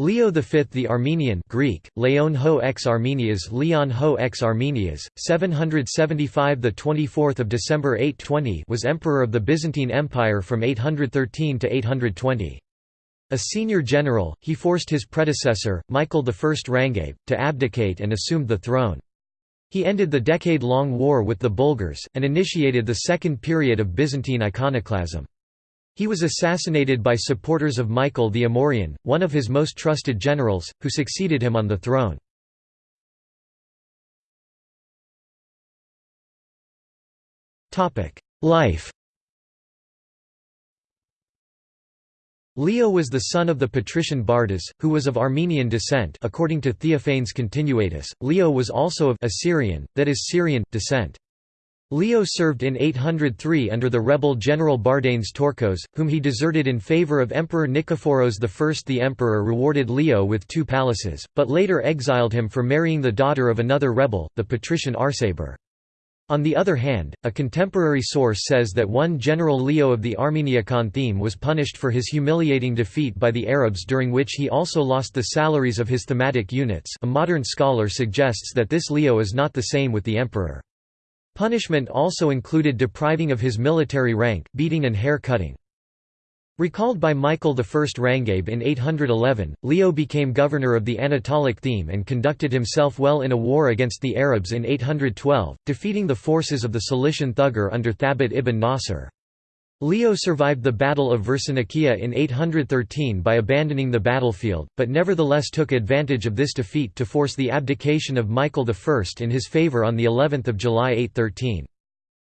Leo V the Armenian Greek, Leon ho ex Armenias Leon ho ex Armenias, 775 the 24th of December 820 was emperor of the Byzantine Empire from 813 to 820. A senior general, he forced his predecessor, Michael I Rangabe, to abdicate and assumed the throne. He ended the decade-long war with the Bulgars, and initiated the second period of Byzantine iconoclasm. He was assassinated by supporters of Michael the Amorian, one of his most trusted generals, who succeeded him on the throne. Life Leo was the son of the patrician Bardas, who was of Armenian descent according to Theophanes Continuatus. Leo was also of Assyrian, that is Syrian, descent. Leo served in 803 under the rebel general Bardanes Tourkos, whom he deserted in favor of Emperor Nikephoros I. The emperor rewarded Leo with two palaces, but later exiled him for marrying the daughter of another rebel, the patrician Arsaber. On the other hand, a contemporary source says that one General Leo of the Armeniakon theme was punished for his humiliating defeat by the Arabs during which he also lost the salaries of his thematic units a modern scholar suggests that this Leo is not the same with the emperor. Punishment also included depriving of his military rank, beating and hair cutting. Recalled by Michael I Rangabe in 811, Leo became governor of the Anatolic theme and conducted himself well in a war against the Arabs in 812, defeating the forces of the Cilician Thughur under Thabit ibn Nasr. Leo survived the Battle of Versinikia in 813 by abandoning the battlefield, but nevertheless took advantage of this defeat to force the abdication of Michael I in his favour on of July 813.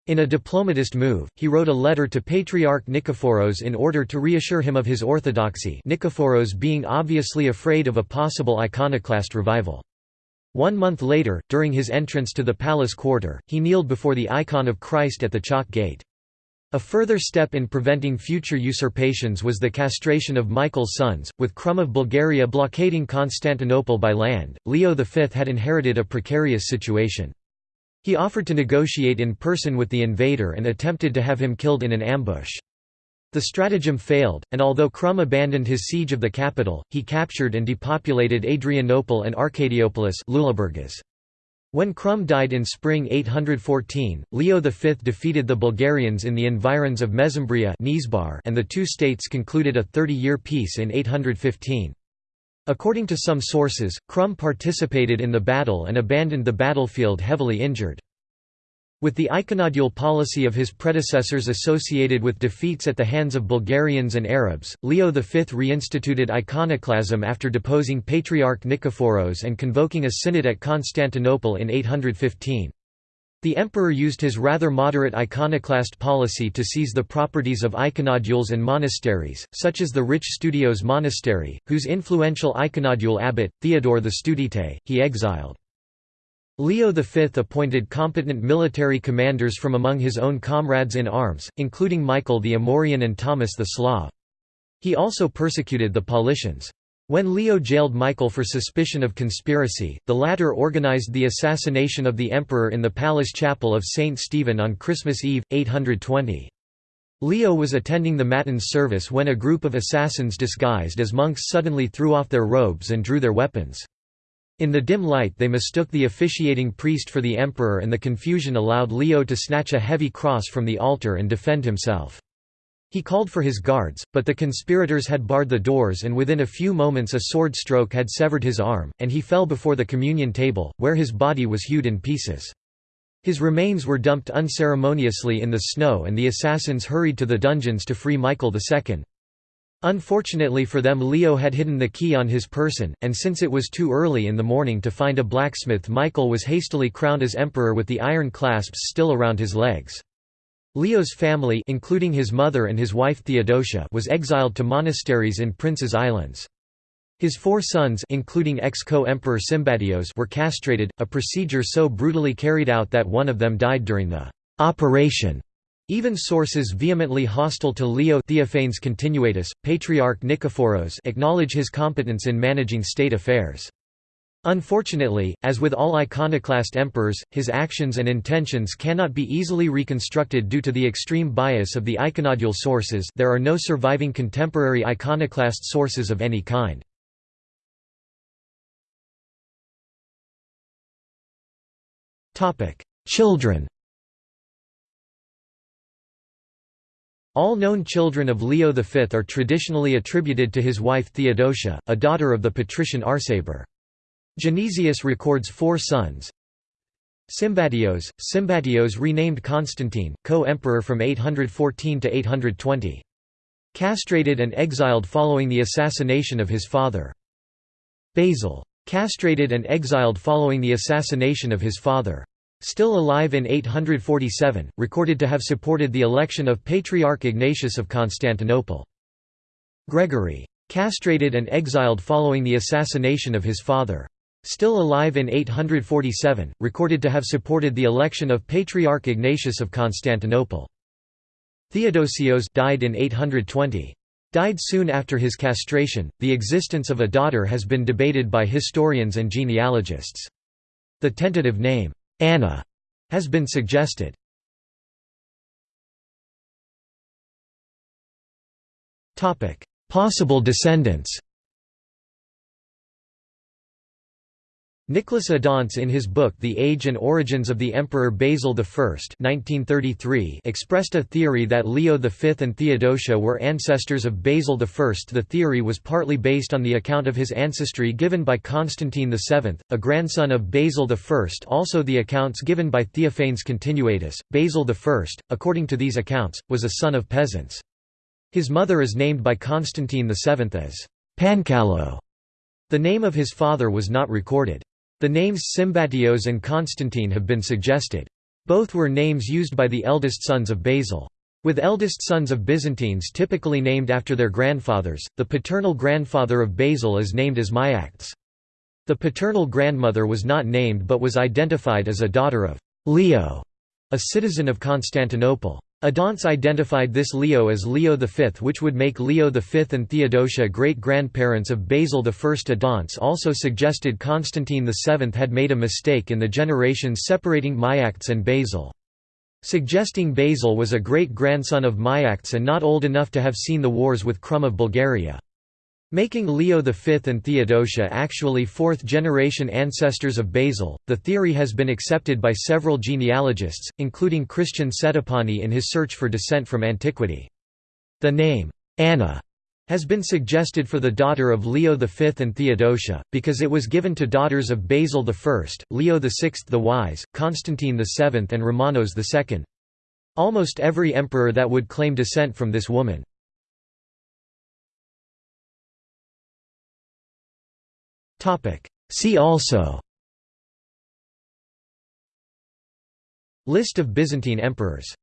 In a diplomatist move, he wrote a letter to Patriarch Nikephoros in order to reassure him of his orthodoxy Nikephoros being obviously afraid of a possible iconoclast revival. One month later, during his entrance to the palace quarter, he kneeled before the icon of Christ at the Chalk Gate. A further step in preventing future usurpations was the castration of Michael's sons, with Krum of Bulgaria blockading Constantinople by land. Leo V had inherited a precarious situation. He offered to negotiate in person with the invader and attempted to have him killed in an ambush. The stratagem failed, and although Krum abandoned his siege of the capital, he captured and depopulated Adrianople and Arcadiopolis Lüleburgaz. When Krum died in spring 814, Leo V defeated the Bulgarians in the environs of Mesembria and the two states concluded a 30-year peace in 815. According to some sources, Krum participated in the battle and abandoned the battlefield heavily injured. With the iconodule policy of his predecessors associated with defeats at the hands of Bulgarians and Arabs, Leo V reinstituted iconoclasm after deposing Patriarch Nikephoros and convoking a synod at Constantinople in 815. The emperor used his rather moderate iconoclast policy to seize the properties of iconodules and monasteries, such as the rich Studios Monastery, whose influential iconodule abbot, Theodore the Studite, he exiled. Leo V appointed competent military commanders from among his own comrades in arms, including Michael the Amorian and Thomas the Slav. He also persecuted the Paulicians. When Leo jailed Michael for suspicion of conspiracy, the latter organized the assassination of the emperor in the palace chapel of St. Stephen on Christmas Eve, 820. Leo was attending the Matins service when a group of assassins disguised as monks suddenly threw off their robes and drew their weapons. In the dim light they mistook the officiating priest for the emperor and the confusion allowed Leo to snatch a heavy cross from the altar and defend himself. He called for his guards, but the conspirators had barred the doors and within a few moments a sword stroke had severed his arm, and he fell before the communion table, where his body was hewed in pieces. His remains were dumped unceremoniously in the snow and the assassins hurried to the dungeons to free Michael II. Unfortunately for them Leo had hidden the key on his person, and since it was too early in the morning to find a blacksmith Michael was hastily crowned as emperor with the iron clasps still around his legs. Leo's family including his mother and his wife Theodosia was exiled to monasteries in Prince's Islands. His four sons including ex-co-emperor Symbatios were castrated, a procedure so brutally carried out that one of them died during the operation. Even sources vehemently hostile to Leo Theophanes Continuatus, Patriarch Nikephoros acknowledge his competence in managing state affairs. Unfortunately, as with all iconoclast emperors, his actions and intentions cannot be easily reconstructed due to the extreme bias of the iconodule sources there are no surviving contemporary iconoclast sources of any kind. Children All known children of Leo V are traditionally attributed to his wife Theodosia, a daughter of the patrician Arsaber. Genesius records four sons. Symbatios, Symbatios renamed Constantine, co-emperor from 814 to 820. Castrated and exiled following the assassination of his father. Basil. Castrated and exiled following the assassination of his father. Still alive in 847, recorded to have supported the election of Patriarch Ignatius of Constantinople. Gregory. Castrated and exiled following the assassination of his father. Still alive in 847, recorded to have supported the election of Patriarch Ignatius of Constantinople. Theodosios died in 820. Died soon after his castration. The existence of a daughter has been debated by historians and genealogists. The tentative name, Anna has been suggested. Possible descendants Nicholas Adontz in his book The Age and Origins of the Emperor Basil I 1933 expressed a theory that Leo V and Theodosia were ancestors of Basil I. The theory was partly based on the account of his ancestry given by Constantine VII, a grandson of Basil I. Also the accounts given by Theophanes Continuatus, Basil I, according to these accounts, was a son of peasants. His mother is named by Constantine VII as Pancalo. The name of his father was not recorded. The names Symbatios and Constantine have been suggested. Both were names used by the eldest sons of Basil. With eldest sons of Byzantines typically named after their grandfathers, the paternal grandfather of Basil is named as Myax. The paternal grandmother was not named but was identified as a daughter of Leo, a citizen of Constantinople. Adontz identified this Leo as Leo V which would make Leo V and Theodosia great-grandparents of Basil I. Adontz also suggested Constantine VII had made a mistake in the generations separating Myacts and Basil. Suggesting Basil was a great-grandson of Myacts and not old enough to have seen the wars with Krum of Bulgaria. Making Leo V and Theodosia actually fourth-generation ancestors of Basil, the theory has been accepted by several genealogists, including Christian Settipani in his search for descent from antiquity. The name, Anna, has been suggested for the daughter of Leo V and Theodosia, because it was given to daughters of Basil I, Leo VI the Wise, Constantine VII and Romanos II. Almost every emperor that would claim descent from this woman. See also. List of Byzantine emperors